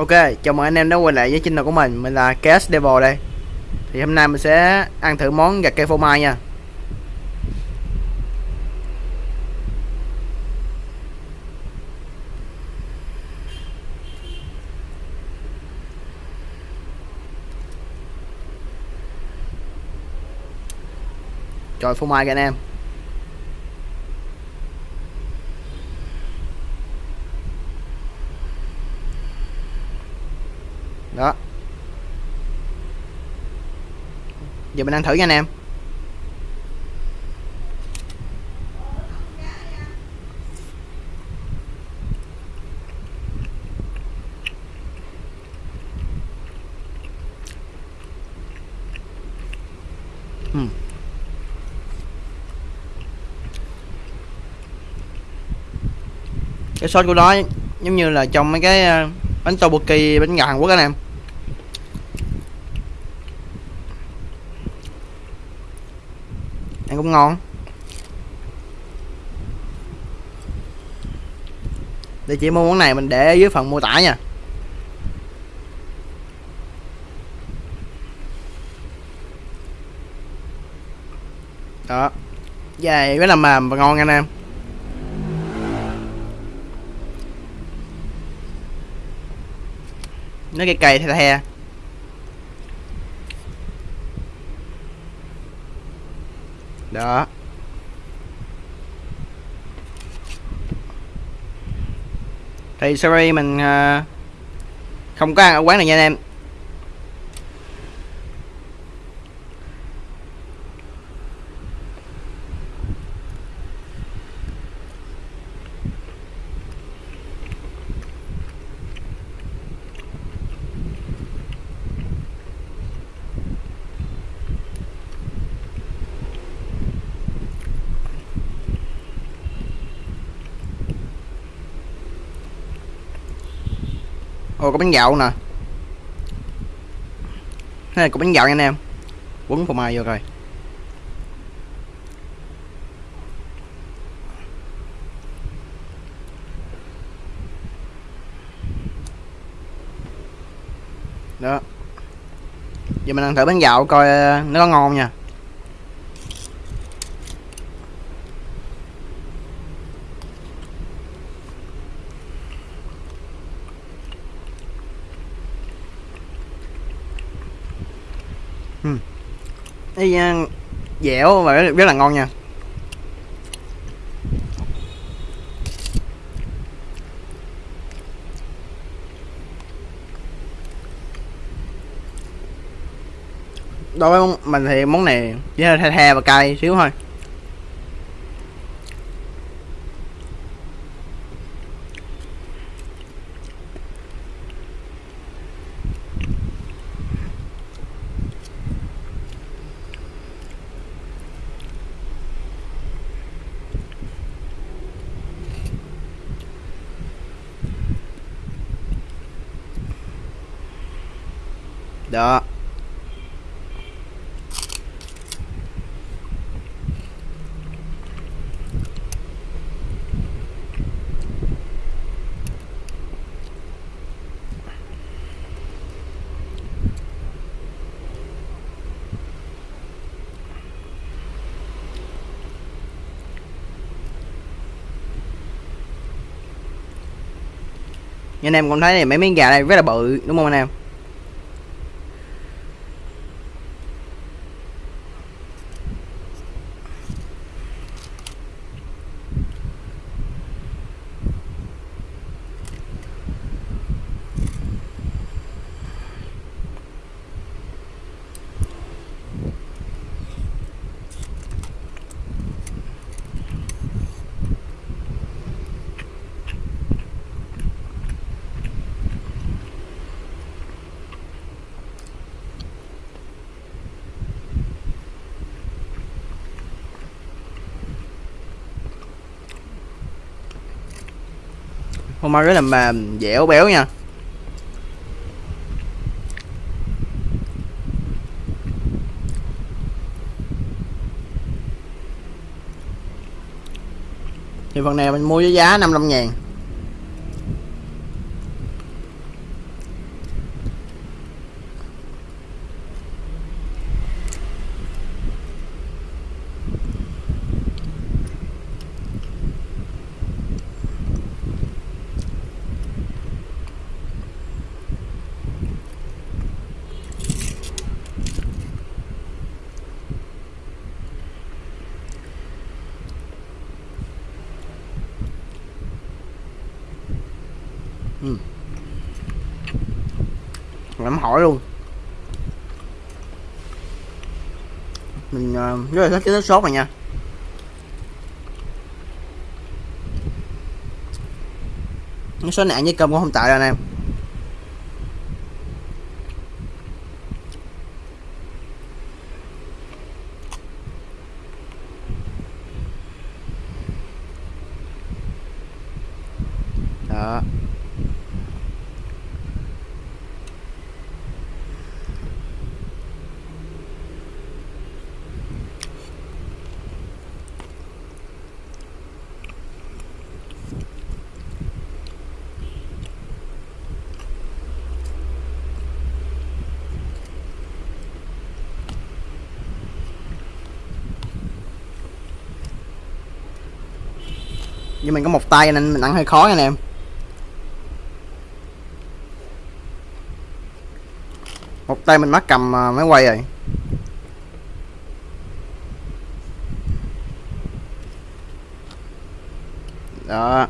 Ok, chào mừng anh em đã quay lại với channel của mình. Mình là Cash Devil đây. Thì hôm nay mình sẽ ăn thử món gà cây phô mai nha. Trời phô mai kìa anh em đó giờ mình ăn thử nha anh em. Hmm. Cái sốt của nó giống như là trong mấy cái ờ, bánh tteokbokki bánh gà Hàn Quốc anh em. Cũng ngon. Địa chỉ mua món này mình để ở dưới phần mô tả nha. Đó. Dài rất là mềm và ngon anh em. Nó cây cây the the đó. Thì sorry mình ờ, không có ăn ở quán này nha anh em. Ồ có bánh dạo nè. Thế này có bánh dạo nha anh em. Quấn phô mai vô rồi Đó. Giờ mình ăn thử bánh dạo coi ờ, nó có ngon nha. Ê, ờ, dẻo và rất, rất là ngon nha. Đối với mình thì món này chỉ hơi the the và cay xíu thôi. Đó. Như anh em cũng thấy này, mấy miếng gà này rất là bự, đúng không anh em? Phô mai rất là mềm dẻo béo nha. Thì phần này mình mua với giá 55 ngàn. Ừ. hỏi luôn. Mình uh, rất là thích cái nước sốt này nha. Cái sốt nạn với cơm cũng không tệ đâu anh em. Đó. Nhưng mình có một tay nên mình ăn hơi khó nha anh em. Một tay mình mắc cầm à, máy quay rồi. Đó.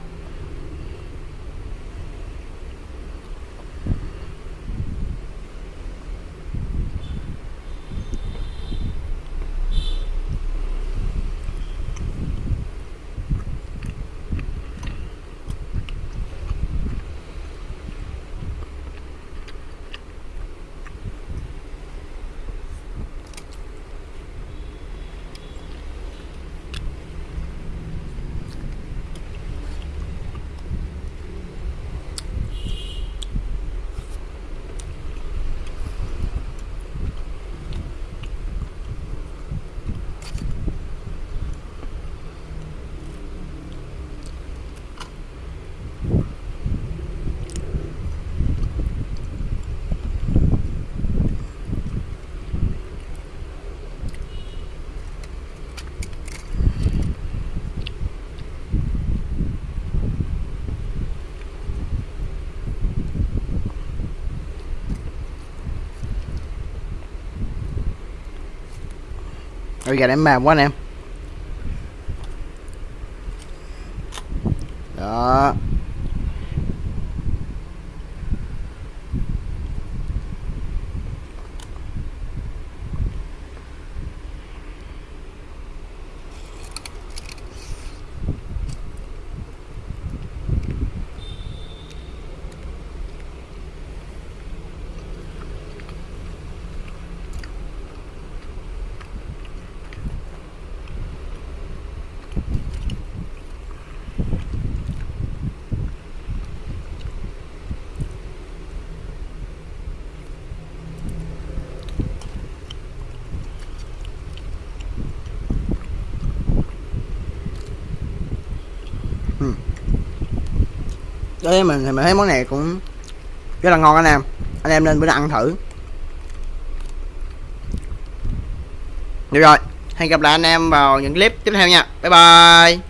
Oh, we got him at 1M. Đối với mình thì mình thấy món này cũng rất là ngon anh em. Anh em nên bữa nào ăn thử. Được rồi, hẹn gặp lại anh em vào những clip tiếp theo nha. Bye bye.